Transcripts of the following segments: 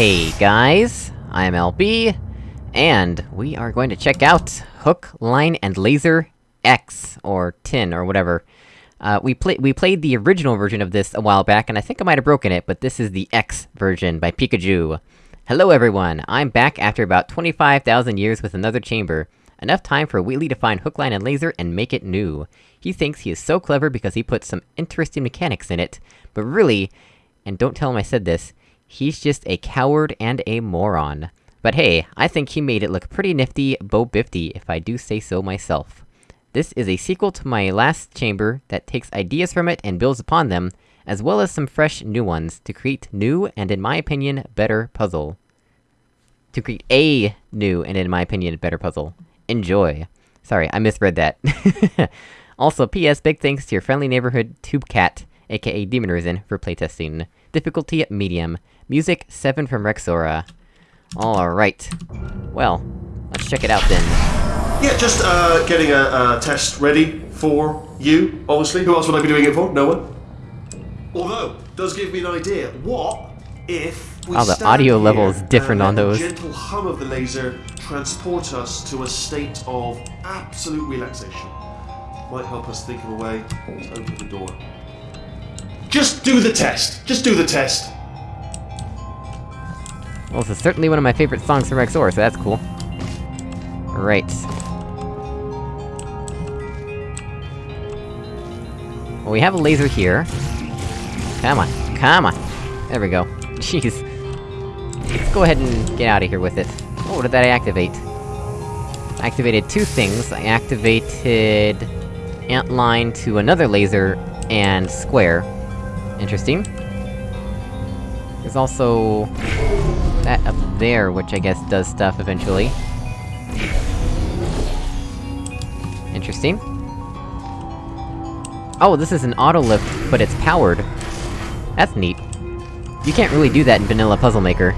Hey guys, I'm LB, and we are going to check out Hook, Line, and Laser X, or Tin, or whatever. Uh, we played- we played the original version of this a while back, and I think I might have broken it, but this is the X version by Pikachu. Hello everyone, I'm back after about 25,000 years with another chamber. Enough time for Wheatley to find Hook, Line, and Laser and make it new. He thinks he is so clever because he put some interesting mechanics in it, but really, and don't tell him I said this, he's just a coward and a moron. But hey, I think he made it look pretty nifty bo bifty, if I do say so myself. This is a sequel to my last chamber that takes ideas from it and builds upon them, as well as some fresh new ones, to create new, and in my opinion, better puzzle. To create a new, and in my opinion, better puzzle. Enjoy. Sorry, I misread that. also, P.S. Big thanks to your friendly neighborhood Tube Cat, aka Demon Risen, for playtesting. Difficulty medium. Music 7 from Rexora. Alright. Well, let's check it out then. Yeah, just uh, getting a, a test ready for you, obviously. Who else would I be doing it for? No one. Although, does give me an idea. What if we Oh, the stand audio here level is different on those. The gentle hum of the laser transport us to a state of absolute relaxation. Might help us think of a way to open the door. Just do the test. Just do the test. Well, this is certainly one of my favorite songs from Rexora, so that's cool. Right. Well, we have a laser here. Come on, come on! There we go. Jeez. Let's go ahead and get out of here with it. Oh, what did that activate? I activated two things. I activated... Antline to another laser, and Square. Interesting. There's also... there, which I guess does stuff eventually. Interesting. Oh, this is an auto lift, but it's powered. That's neat. You can't really do that in vanilla Puzzle Maker.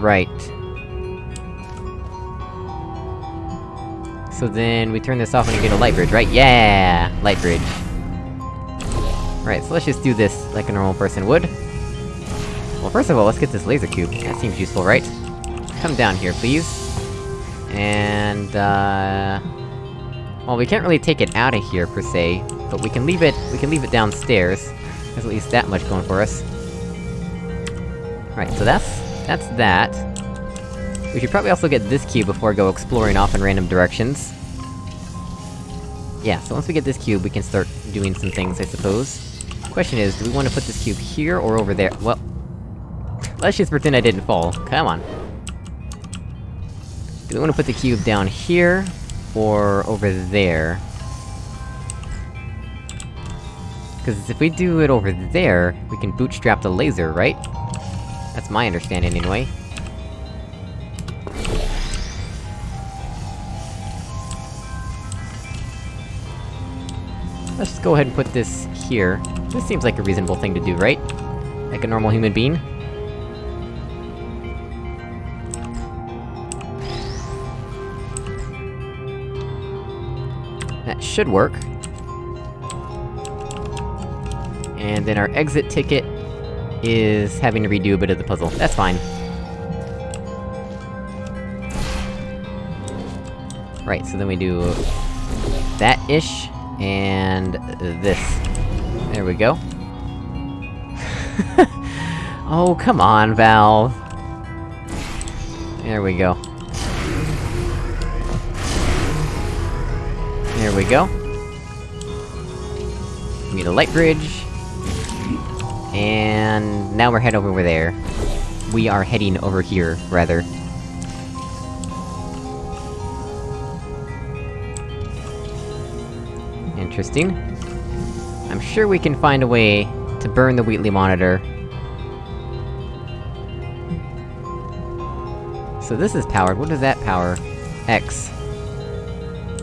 Right. So then, we turn this off and we get a light bridge, right? Yeah! Light bridge. Right, so let's just do this like a normal person would. Well, first of all, let's get this laser cube. That seems useful, right? Come down here, please. And, uh... Well, we can't really take it out of here, per se, but we can leave it- we can leave it downstairs. There's at least that much going for us. Right, so that's- that's that. We should probably also get this cube before I go exploring off in random directions. Yeah, so once we get this cube, we can start doing some things, I suppose. Question is, do we want to put this cube here or over there? Well... Let's just pretend I didn't fall. Come on. Do we want to put the cube down here, or over there? Because if we do it over there, we can bootstrap the laser, right? That's my understanding, anyway. Let's just go ahead and put this here. This seems like a reasonable thing to do, right? Like a normal human being? Should work. And then our exit ticket is having to redo a bit of the puzzle. That's fine. Right, so then we do... that-ish, and this. There we go. oh, come on, Valve! There we go. There we go. We Need a light bridge. And... now we're heading over there. We are heading over here, rather. Interesting. I'm sure we can find a way to burn the Wheatley monitor. So this is powered, what does that power? X.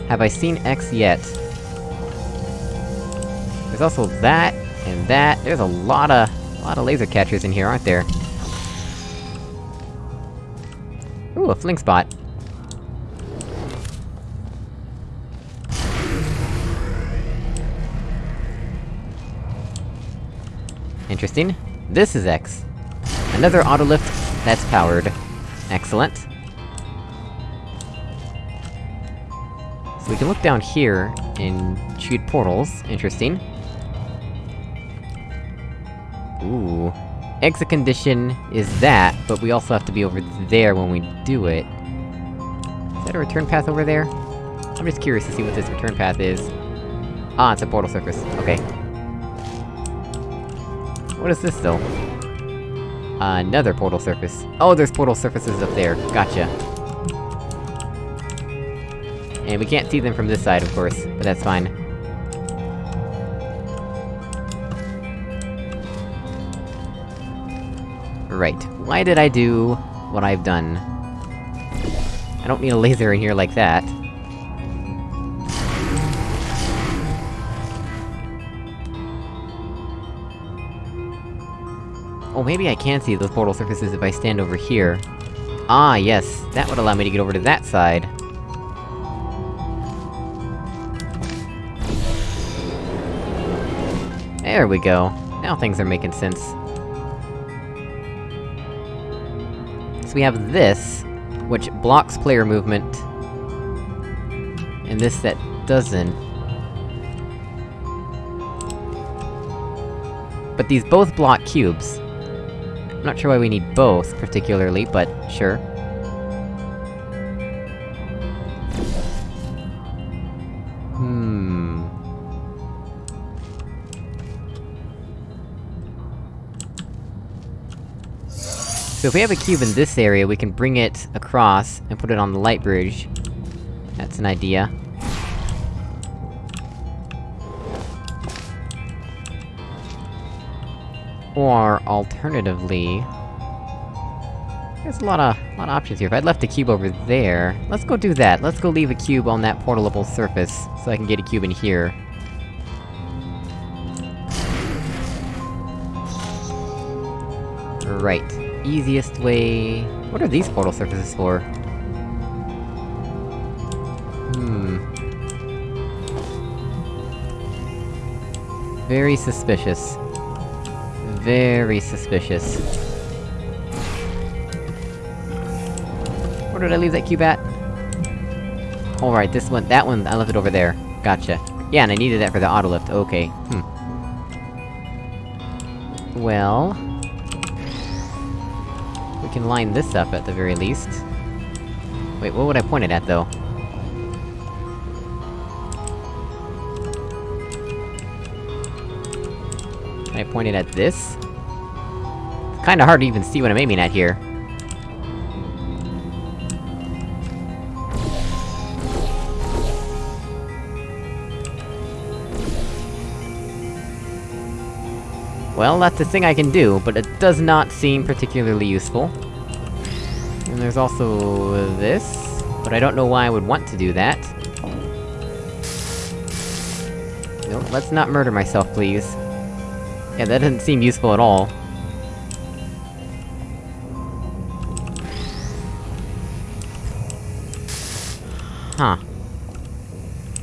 Have I seen X yet? There's also that, and that, there's a lot of... a lot of laser catchers in here, aren't there? Ooh, a fling spot. Interesting. This is X. Another autolift that's powered. Excellent. We can look down here, and shoot portals. Interesting. Ooh. Exit condition is that, but we also have to be over there when we do it. Is that a return path over there? I'm just curious to see what this return path is. Ah, it's a portal surface. Okay. What is this, though? Another portal surface. Oh, there's portal surfaces up there. Gotcha. And we can't see them from this side, of course, but that's fine. Right. Why did I do what I've done? I don't need a laser in here like that. Oh, maybe I can see those portal surfaces if I stand over here. Ah, yes, that would allow me to get over to that side. There we go. Now things are making sense. So we have this, which blocks player movement. And this that doesn't. But these both block cubes. I'm not sure why we need both, particularly, but sure. So if we have a cube in this area, we can bring it across, and put it on the light bridge. That's an idea. Or, alternatively... There's a lot of- lot of options here. If I'd left a cube over there... Let's go do that. Let's go leave a cube on that portalable surface, so I can get a cube in here. Right. Easiest way... What are these portal surfaces for? Hmm... Very suspicious. Very suspicious. Where did I leave that cube at? Alright, this one- that one, I left it over there. Gotcha. Yeah, and I needed that for the autolift, okay. Hmm. Well... Can line this up at the very least. Wait, what would I point it at, though? Can I point it at this? It's kinda hard to even see what I'm aiming at here. Well, that's a thing I can do, but it does not seem particularly useful. There's also... this, but I don't know why I would want to do that. No, let's not murder myself, please. Yeah, that doesn't seem useful at all. Huh.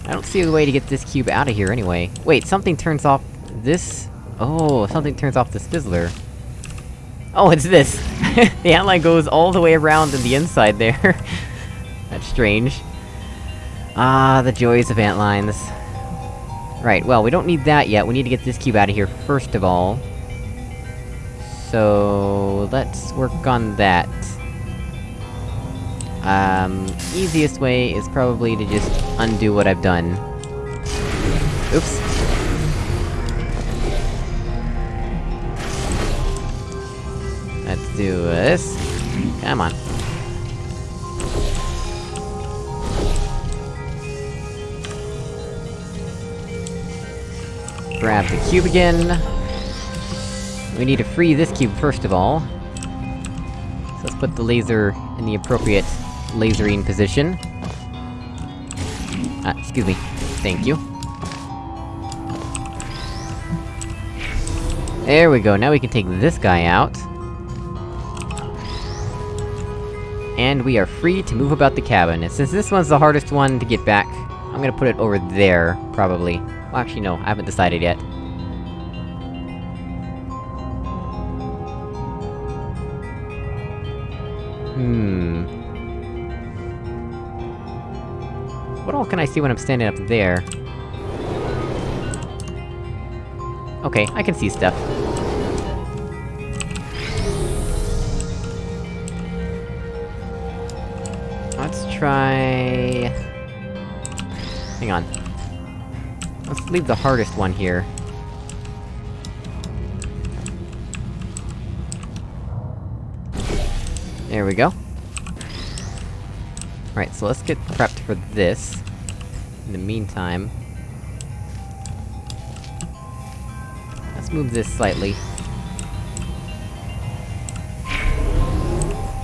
I don't see a way to get this cube out of here anyway. Wait, something turns off... this? Oh, something turns off the fizzler. Oh, it's this! the outline goes all the way around in the inside there. That's strange. Ah, the joys of antlines. Right, well, we don't need that yet, we need to get this cube out of here first of all. So... let's work on that. Um, easiest way is probably to just undo what I've done. Oops. Do this. Come on. Grab the cube again. We need to free this cube first of all. So let's put the laser in the appropriate lasering position. Ah, excuse me. Thank you. There we go, now we can take this guy out. and we are free to move about the cabin. And since this one's the hardest one to get back, I'm gonna put it over there, probably. Well, actually no, I haven't decided yet. Hmm... What all can I see when I'm standing up there? Okay, I can see stuff. Try... Hang on. Let's leave the hardest one here. There we go. Alright, so let's get prepped for this. In the meantime... Let's move this slightly.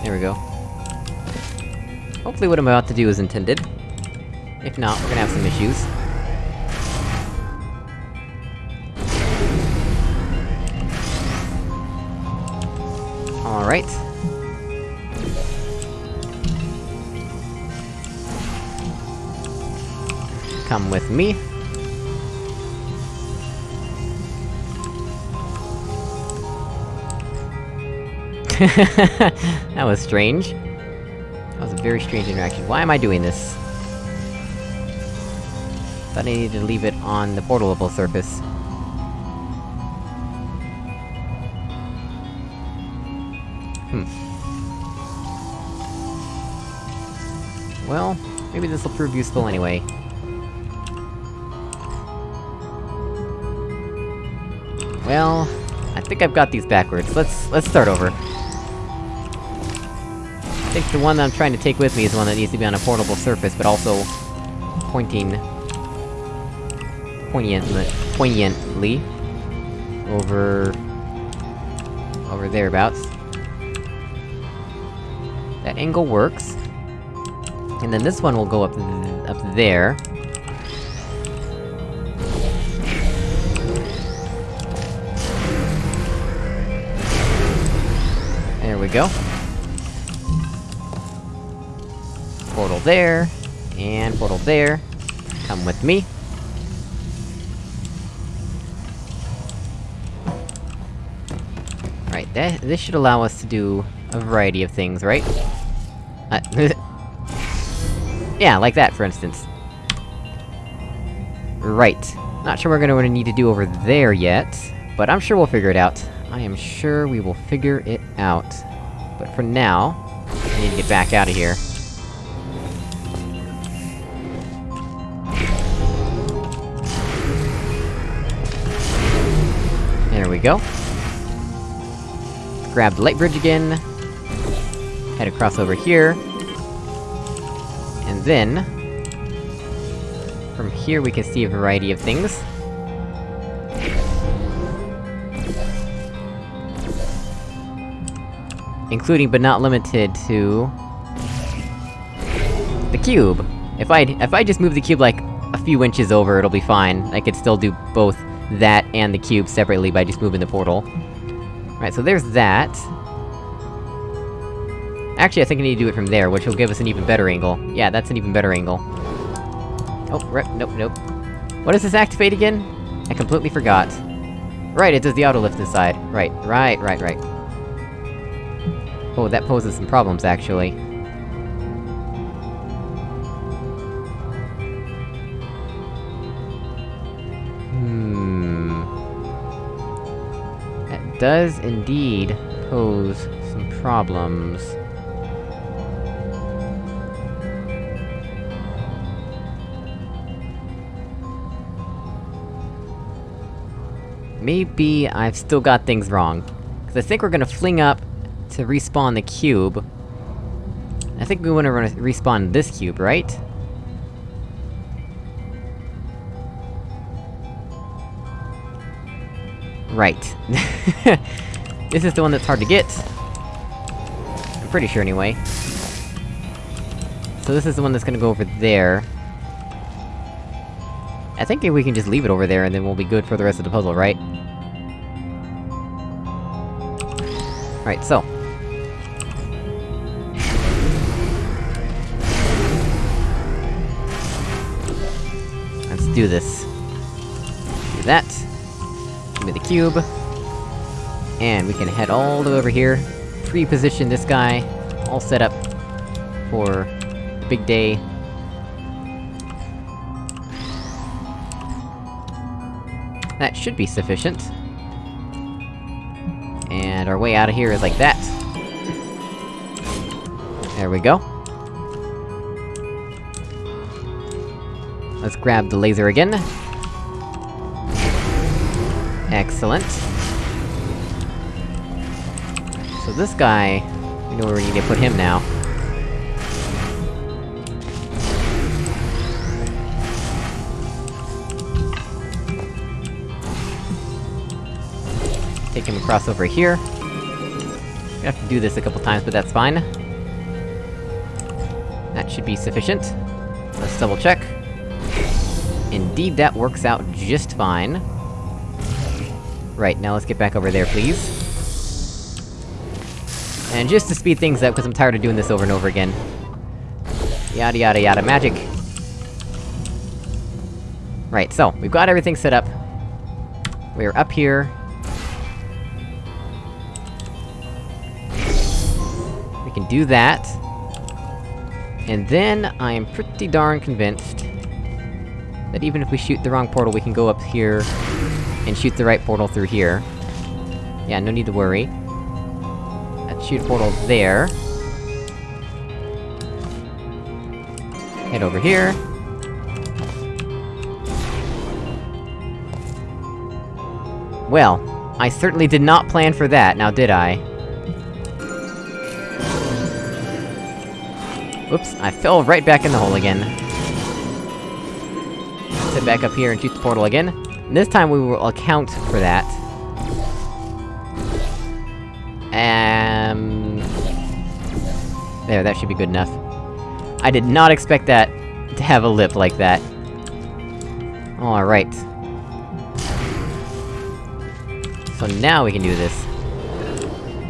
There we go. Hopefully what I'm about to do is intended. If not, we're gonna have some issues. Alright. Come with me. that was strange. Very strange interaction. Why am I doing this? Thought I needed to leave it on the portalable surface. Hmm. Well, maybe this'll prove useful anyway. Well, I think I've got these backwards. Let's- let's start over. Think the one that I'm trying to take with me is one that needs to be on a portable surface, but also... pointing... poignantly... poignantly... over... over thereabouts. That angle works. And then this one will go up up there. There we go. Portal there, and portal there. Come with me. Right, that- this should allow us to do a variety of things, right? Uh, yeah, like that, for instance. Right. Not sure we're gonna need to do over there yet, but I'm sure we'll figure it out. I am sure we will figure it out. But for now, I need to get back out of here. Go. Grab the light bridge again. Head across over here. And then... From here we can see a variety of things. Including, but not limited to... The cube! If I if I just move the cube like, a few inches over, it'll be fine. I could still do both that and the cube separately by just moving the portal. Right, so there's that. Actually, I think I need to do it from there, which will give us an even better angle. Yeah, that's an even better angle. Oh, nope, nope. What does this activate again? I completely forgot. Right, it does the auto lift inside. Right, right, right, right. Oh, that poses some problems, actually. Does indeed pose some problems. Maybe I've still got things wrong. Cause I think we're gonna fling up to respawn the cube. I think we wanna respawn this cube, right? Right. this is the one that's hard to get. I'm pretty sure anyway. So this is the one that's gonna go over there. I think we can just leave it over there and then we'll be good for the rest of the puzzle, right? Right, so. Let's do this. Do that. Me the cube. And we can head all the way over here, pre-position this guy, all set up for big day. That should be sufficient. And our way out of here is like that. There we go. Let's grab the laser again. Excellent. So this guy... We know where we need to put him now. Take him across over here. Gonna have to do this a couple times, but that's fine. That should be sufficient. Let's double check. Indeed, that works out just fine. Right, now let's get back over there, please. And just to speed things up, because I'm tired of doing this over and over again. Yada yada yada magic. Right, so, we've got everything set up. We're up here. We can do that. And then, I am pretty darn convinced... that even if we shoot the wrong portal, we can go up here... and shoot the right portal through here. Yeah, no need to worry. Let's shoot portal there. Head over here. Well, I certainly did not plan for that, now did I? Oops, I fell right back in the hole again. Sit back up here and shoot the portal again. And this time we will account for that. Um... There, that should be good enough. I did not expect that to have a lip like that. Alright. So now we can do this.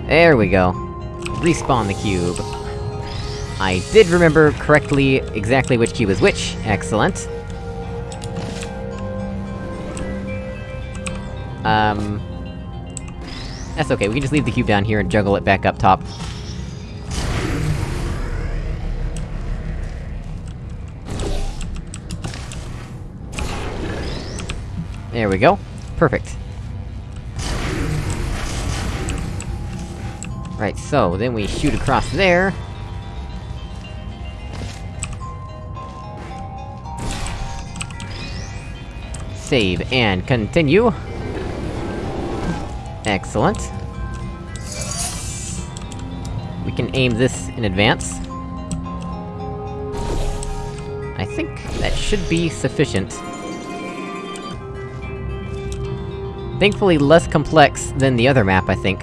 There we go. Respawn the cube. I did remember correctly exactly which cube is which, excellent. Um... That's okay, we can just leave the cube down here and juggle it back up top. There we go. Perfect. Right, so, then we shoot across there. Save, and continue. Excellent. We can aim this in advance. I think that should be sufficient. Thankfully less complex than the other map, I think.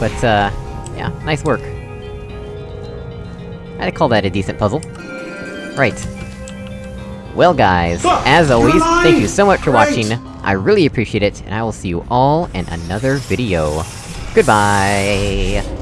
But, uh, yeah, nice work. I'd call that a decent puzzle. Right. Well guys, as always, thank you so much for watching, I really appreciate it, and I will see you all in another video. Goodbye!